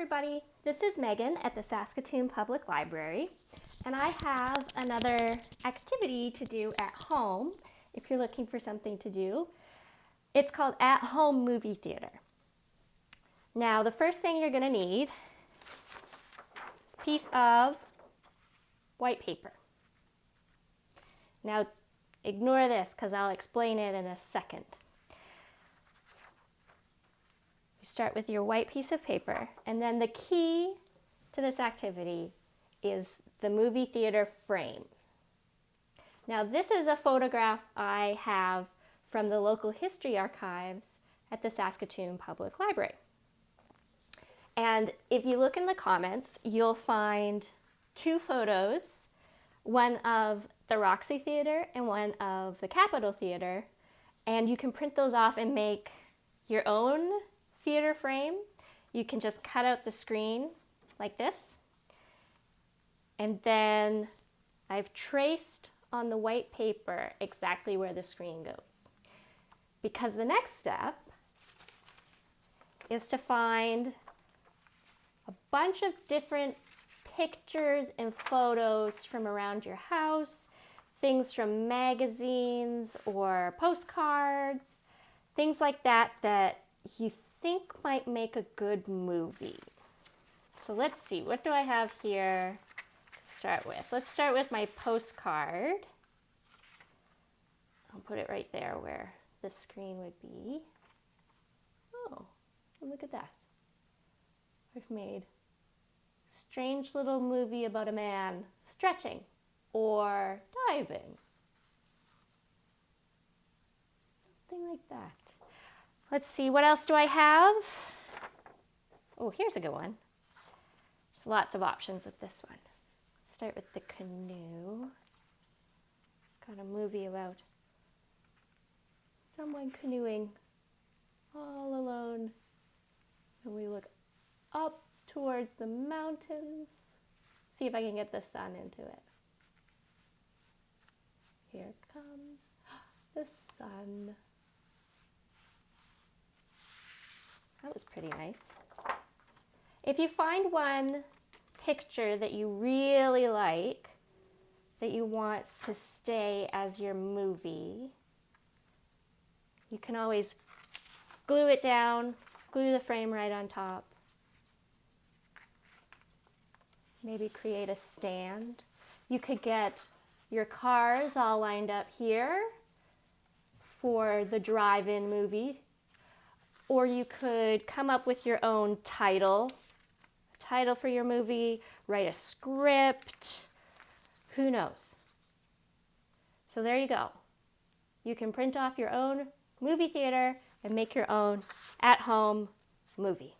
everybody, this is Megan at the Saskatoon Public Library and I have another activity to do at home if you're looking for something to do. It's called At Home Movie Theater. Now the first thing you're going to need is a piece of white paper. Now ignore this because I'll explain it in a second. You start with your white piece of paper, and then the key to this activity is the movie theater frame. Now this is a photograph I have from the local history archives at the Saskatoon Public Library. And if you look in the comments, you'll find two photos, one of the Roxy Theater and one of the Capitol Theater, and you can print those off and make your own theater frame, you can just cut out the screen like this. And then I've traced on the white paper exactly where the screen goes. Because the next step is to find a bunch of different pictures and photos from around your house, things from magazines or postcards, things like that that you think might make a good movie. So let's see, what do I have here to start with? Let's start with my postcard. I'll put it right there where the screen would be. Oh, look at that. I've made strange little movie about a man stretching or diving. Something like that. Let's see, what else do I have? Oh, here's a good one. There's lots of options with this one. Let's start with the canoe. Got a movie about someone canoeing all alone. And we look up towards the mountains. See if I can get the sun into it. Here comes the sun. That was pretty nice. If you find one picture that you really like, that you want to stay as your movie, you can always glue it down, glue the frame right on top. Maybe create a stand. You could get your cars all lined up here for the drive-in movie or you could come up with your own title, title for your movie, write a script, who knows. So there you go. You can print off your own movie theater and make your own at-home movie.